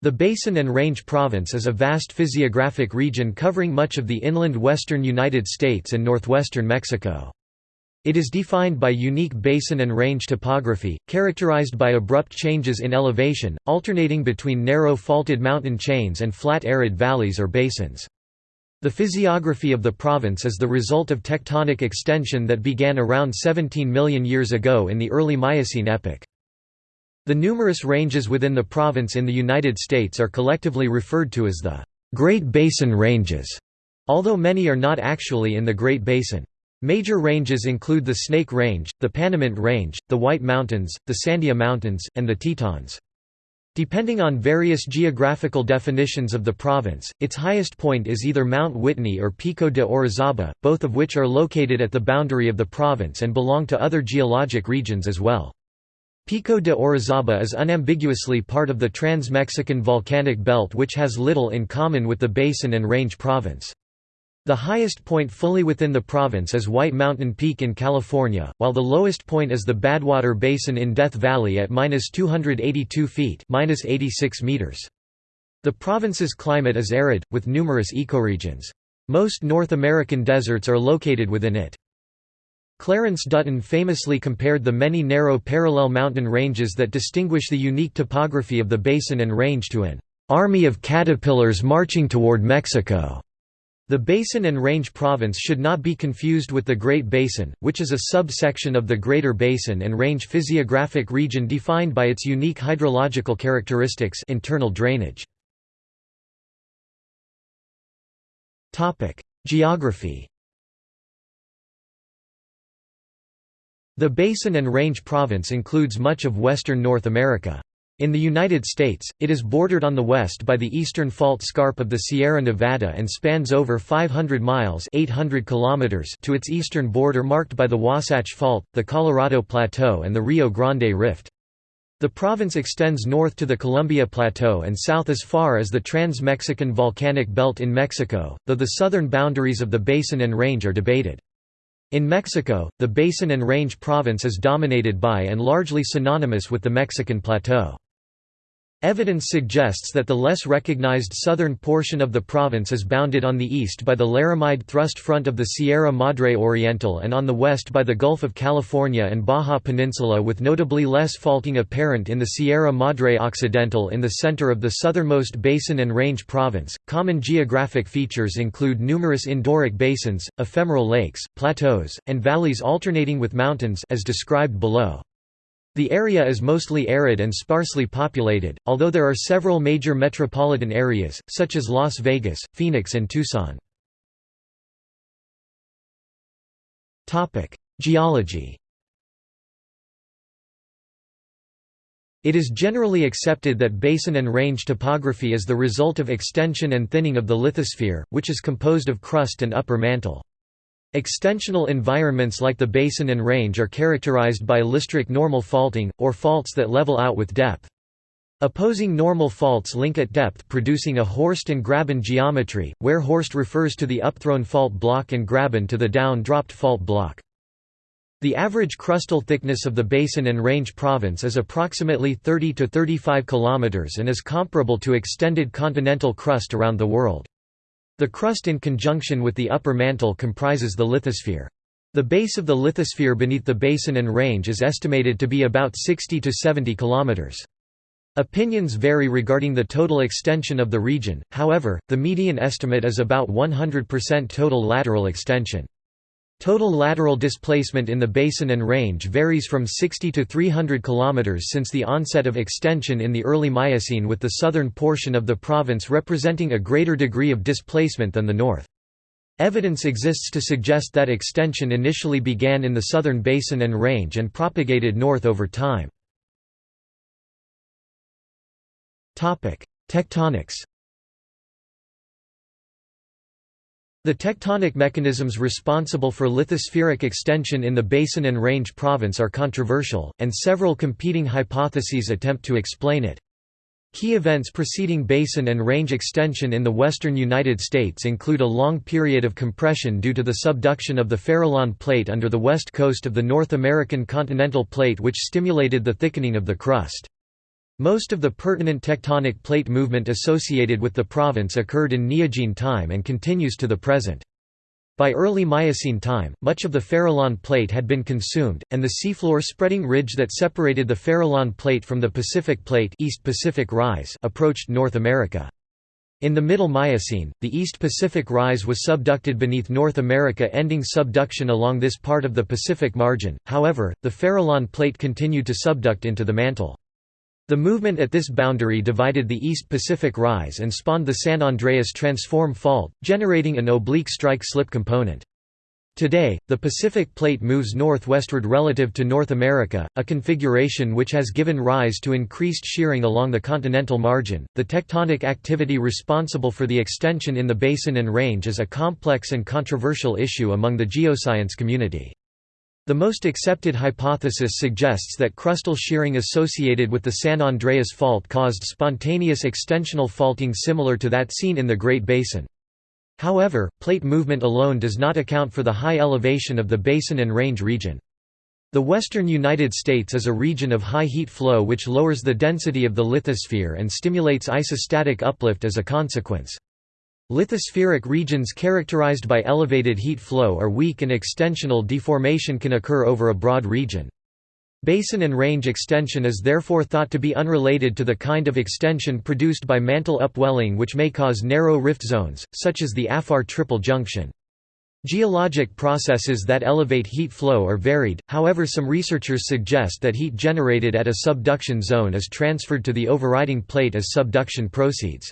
The Basin and Range Province is a vast physiographic region covering much of the inland western United States and northwestern Mexico. It is defined by unique basin and range topography, characterized by abrupt changes in elevation, alternating between narrow faulted mountain chains and flat arid valleys or basins. The physiography of the province is the result of tectonic extension that began around 17 million years ago in the early Miocene epoch. The numerous ranges within the province in the United States are collectively referred to as the Great Basin Ranges, although many are not actually in the Great Basin. Major ranges include the Snake Range, the Panamint Range, the White Mountains, the Sandia Mountains, and the Tetons. Depending on various geographical definitions of the province, its highest point is either Mount Whitney or Pico de Orizaba, both of which are located at the boundary of the province and belong to other geologic regions as well. Pico de Orizaba is unambiguously part of the Trans-Mexican Volcanic Belt which has little in common with the Basin and Range Province. The highest point fully within the province is White Mountain Peak in California, while the lowest point is the Badwater Basin in Death Valley at 282 feet 86 meters. The province's climate is arid, with numerous ecoregions. Most North American deserts are located within it. Clarence Dutton famously compared the many narrow parallel mountain ranges that distinguish the unique topography of the basin and range to an army of caterpillars marching toward Mexico. The Basin and Range Province should not be confused with the Great Basin, which is a subsection of the Greater Basin and Range physiographic region defined by its unique hydrological characteristics internal drainage. Geography The Basin and Range Province includes much of western North America. In the United States, it is bordered on the west by the eastern fault scarp of the Sierra Nevada and spans over 500 miles 800 kilometers to its eastern border marked by the Wasatch Fault, the Colorado Plateau and the Rio Grande Rift. The province extends north to the Columbia Plateau and south as far as the Trans-Mexican Volcanic Belt in Mexico, though the southern boundaries of the basin and range are debated. In Mexico, the Basin and Range province is dominated by and largely synonymous with the Mexican Plateau. Evidence suggests that the less recognized southern portion of the province is bounded on the east by the Laramide thrust front of the Sierra Madre Oriental and on the west by the Gulf of California and Baja Peninsula with notably less faulting apparent in the Sierra Madre Occidental in the center of the southernmost basin and range province. Common geographic features include numerous endorheic basins, ephemeral lakes, plateaus, and valleys alternating with mountains as described below. The area is mostly arid and sparsely populated, although there are several major metropolitan areas, such as Las Vegas, Phoenix and Tucson. Geology It is generally accepted that basin and range topography is the result of extension and thinning of the lithosphere, which is composed of crust and upper mantle. Extensional environments like the basin and range are characterized by listric normal faulting, or faults that level out with depth. Opposing normal faults link at depth producing a Horst and Graben geometry, where Horst refers to the upthrown fault block and Graben to the down-dropped fault block. The average crustal thickness of the basin and range province is approximately 30 to 35 km and is comparable to extended continental crust around the world. The crust in conjunction with the upper mantle comprises the lithosphere. The base of the lithosphere beneath the basin and range is estimated to be about 60 to 70 kilometers. Opinions vary regarding the total extension of the region, however, the median estimate is about 100% total lateral extension. Total lateral displacement in the basin and range varies from 60 to 300 km since the onset of extension in the early Miocene with the southern portion of the province representing a greater degree of displacement than the north. Evidence exists to suggest that extension initially began in the southern basin and range and propagated north over time. Tectonics The tectonic mechanisms responsible for lithospheric extension in the Basin and Range province are controversial, and several competing hypotheses attempt to explain it. Key events preceding basin and range extension in the western United States include a long period of compression due to the subduction of the Farallon Plate under the west coast of the North American continental plate which stimulated the thickening of the crust. Most of the pertinent tectonic plate movement associated with the province occurred in Neogene time and continues to the present. By early Miocene time, much of the Farallon Plate had been consumed, and the seafloor spreading ridge that separated the Farallon Plate from the Pacific Plate East Pacific Rise approached North America. In the Middle Miocene, the East Pacific Rise was subducted beneath North America ending subduction along this part of the Pacific margin, however, the Farallon Plate continued to subduct into the mantle. The movement at this boundary divided the East Pacific Rise and spawned the San Andreas Transform Fault, generating an oblique strike-slip component. Today, the Pacific Plate moves northwestward relative to North America, a configuration which has given rise to increased shearing along the continental margin. The tectonic activity responsible for the extension in the basin and range is a complex and controversial issue among the geoscience community. The most accepted hypothesis suggests that crustal shearing associated with the San Andreas Fault caused spontaneous extensional faulting similar to that seen in the Great Basin. However, plate movement alone does not account for the high elevation of the basin and range region. The western United States is a region of high heat flow which lowers the density of the lithosphere and stimulates isostatic uplift as a consequence. Lithospheric regions characterized by elevated heat flow are weak and extensional deformation can occur over a broad region. Basin and range extension is therefore thought to be unrelated to the kind of extension produced by mantle upwelling which may cause narrow rift zones, such as the Afar triple junction. Geologic processes that elevate heat flow are varied, however some researchers suggest that heat generated at a subduction zone is transferred to the overriding plate as subduction proceeds.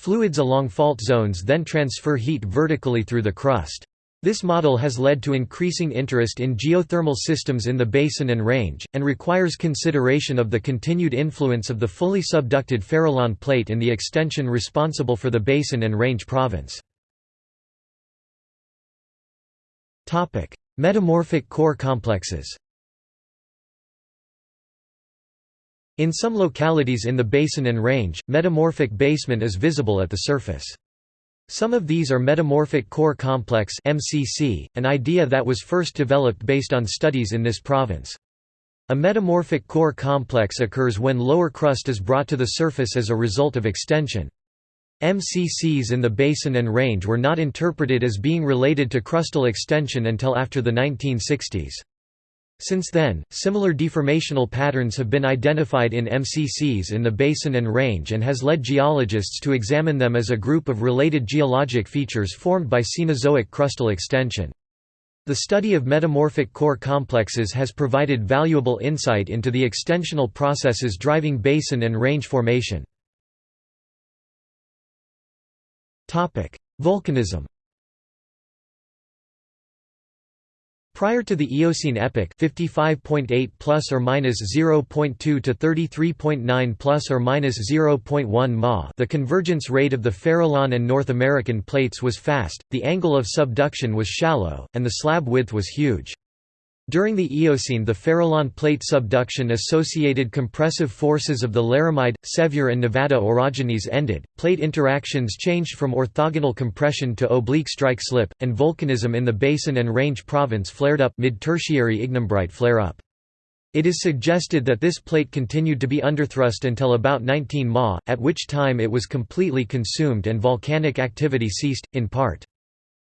Fluids along fault zones then transfer heat vertically through the crust. This model has led to increasing interest in geothermal systems in the basin and range, and requires consideration of the continued influence of the fully subducted Farallon plate in the extension responsible for the basin and range province. Metamorphic core complexes In some localities in the basin and range, metamorphic basement is visible at the surface. Some of these are metamorphic core complex MCC, an idea that was first developed based on studies in this province. A metamorphic core complex occurs when lower crust is brought to the surface as a result of extension. MCCs in the basin and range were not interpreted as being related to crustal extension until after the 1960s. Since then, similar deformational patterns have been identified in MCCs in the basin and range and has led geologists to examine them as a group of related geologic features formed by Cenozoic crustal extension. The study of metamorphic core complexes has provided valuable insight into the extensional processes driving basin and range formation. Volcanism Prior to the Eocene epoch, 55.8 plus or minus 0.2 to 33.9 plus or minus 0.1 ma, the convergence rate of the Farallon and North American plates was fast, the angle of subduction was shallow, and the slab width was huge. During the Eocene the Farallon plate subduction associated compressive forces of the Laramide, Sevier and Nevada orogenes ended, plate interactions changed from orthogonal compression to oblique strike-slip, and volcanism in the Basin and Range province flared up mid-tertiary ignimbrite flare-up. It is suggested that this plate continued to be underthrust until about 19 Ma, at which time it was completely consumed and volcanic activity ceased, in part.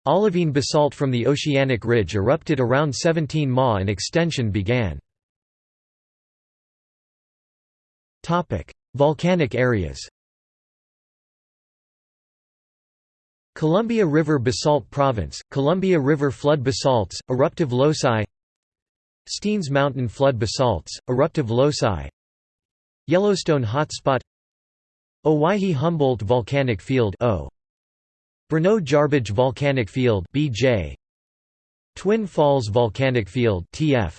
Olivine basalt from the oceanic ridge erupted around 17 Ma and extension began. Volcanic areas Columbia River Basalt Province, Columbia River Flood Basalts, eruptive loci Steens Mountain Flood Basalts, eruptive loci Yellowstone Hotspot Owyhee-Humboldt Volcanic Field o. Bruneau-Jarbidge Volcanic Field (BJ), Twin Falls Volcanic Field (TF),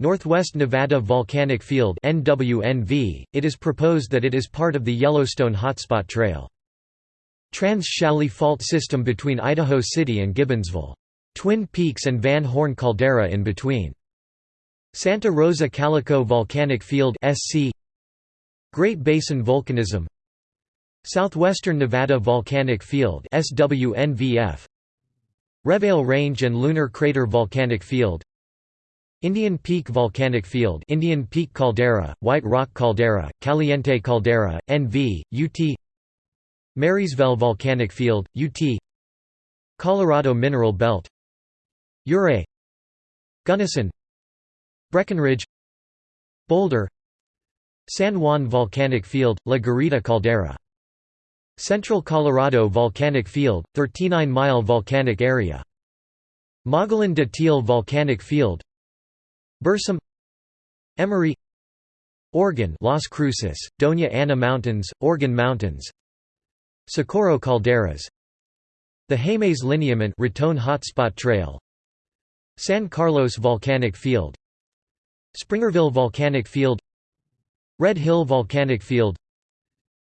Northwest Nevada Volcanic Field (NWNV). It is proposed that it is part of the Yellowstone Hotspot Trail. Trans-Challis Fault System between Idaho City and Gibbonsville. Twin Peaks and Van Horn Caldera in between. Santa Rosa Calico Volcanic Field (SC). Great Basin Volcanism Southwestern Nevada Volcanic Field SWNVF Reveille Range and Lunar Crater Volcanic Field Indian Peak Volcanic Field Indian Peak Caldera, White Rock Caldera, Caliente Caldera, NV, UT Marysville Volcanic Field, UT Colorado Mineral Belt Ouray Gunnison Breckenridge Boulder San Juan Volcanic Field, La Garita Caldera Central Colorado Volcanic Field, 39-mile volcanic area. Mogollon Datil Volcanic Field. Bursum. Emory Organ Las Cruces, Doña Ana Mountains, Organ Mountains. Socorro Calderas. The Jemez Lineament Raton Hotspot Trail. San Carlos Volcanic Field. Springerville Volcanic Field. Red Hill Volcanic Field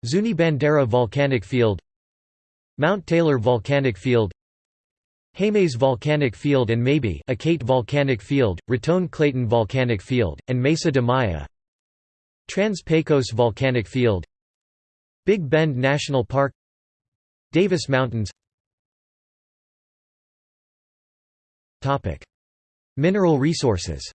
Zuni Bandera Volcanic Field Mount Taylor Volcanic Field Jemez Volcanic Field and Maybe Acate Volcanic Field, Raton Clayton Volcanic Field, and Mesa de Maya Trans Pecos Volcanic Field Big Bend National Park Davis Mountains. Mineral resources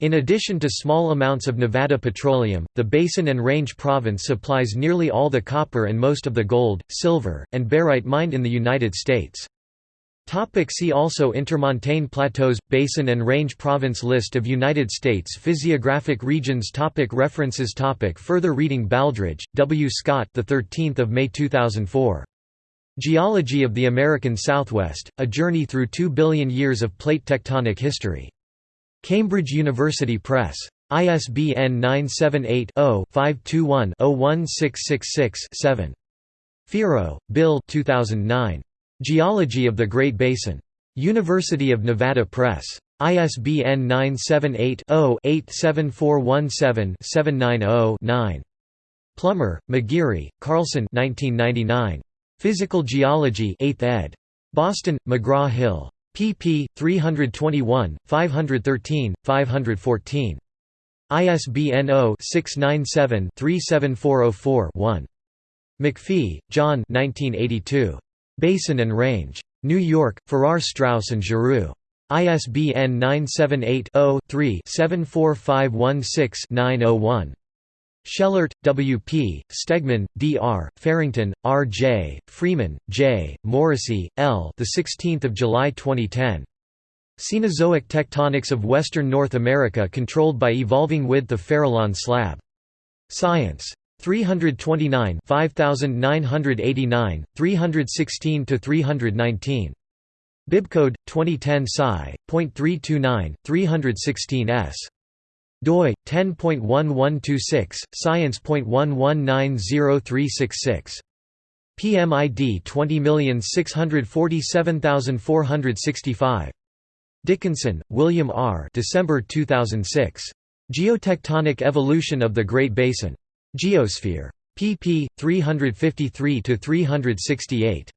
In addition to small amounts of Nevada petroleum, the Basin and Range Province supplies nearly all the copper and most of the gold, silver, and barite mined in the United States. Topic see also Intermontane Plateaus – Basin and Range Province List of United States physiographic regions topic References topic Further reading Baldridge, W. Scott the 13th of May 2004. Geology of the American Southwest, A Journey Through Two Billion Years of Plate Tectonic History. Cambridge University Press. ISBN 978-0-521-01666-7. Fiero, Bill 2009. Geology of the Great Basin. University of Nevada Press. ISBN 978-0-87417-790-9. Plummer, McGeary, Carlson 1999. Physical Geology 8th ed. Boston, McGraw-Hill pp. 321, 513, 514. ISBN 0-697-37404-1. McPhee, John Basin and Range. New York, Farrar Straus and Giroux. ISBN 978 0 3 74516 901. Schellart, W. P., Stegman, D. R., Farrington, R. J., Freeman, J., Moresi, L. The 16th of July 2010. Cenozoic tectonics of Western North America controlled by evolving width of Farallon slab. Science. 329 5989, 316 319. Bibcode 2010 Sci.329 316 s doi 10.1126 science.1190366 PMID 20647465 Dickinson, William R. December 2006. Geotectonic Evolution of the Great Basin. Geosphere. pp. 353 368.